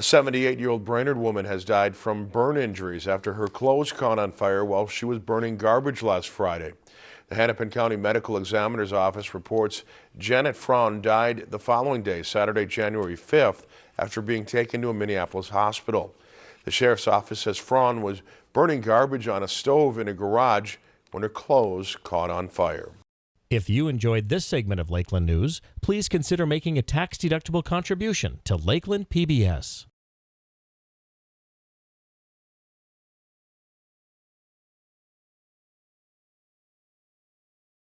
A 78-year-old Brainerd woman has died from burn injuries after her clothes caught on fire while she was burning garbage last Friday. The Hennepin County Medical Examiner's Office reports Janet Fraun died the following day, Saturday, January 5th, after being taken to a Minneapolis hospital. The sheriff's office says Fraun was burning garbage on a stove in a garage when her clothes caught on fire. If you enjoyed this segment of Lakeland News, please consider making a tax-deductible contribution to Lakeland PBS.